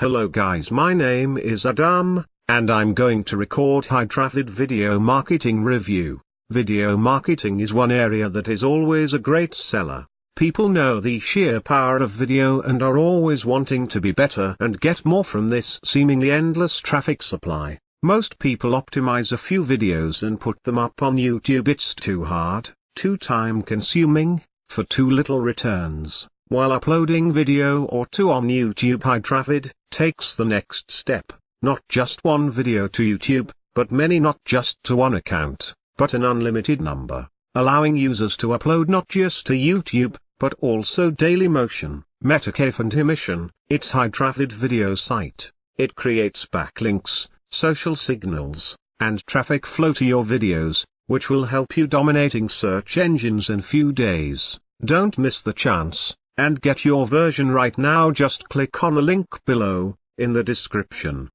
Hello guys my name is Adam, and I'm going to record Hydravid video marketing review. Video marketing is one area that is always a great seller. People know the sheer power of video and are always wanting to be better and get more from this seemingly endless traffic supply. Most people optimize a few videos and put them up on YouTube. It's too hard, too time consuming, for too little returns. While uploading video or two on YouTube Hydravid takes the next step, not just one video to YouTube, but many not just to one account, but an unlimited number, allowing users to upload not just to YouTube, but also Dailymotion, Metacafe and Emission, its high-traffic video site. It creates backlinks, social signals, and traffic flow to your videos, which will help you dominating search engines in few days. Don't miss the chance. And get your version right now just click on the link below, in the description.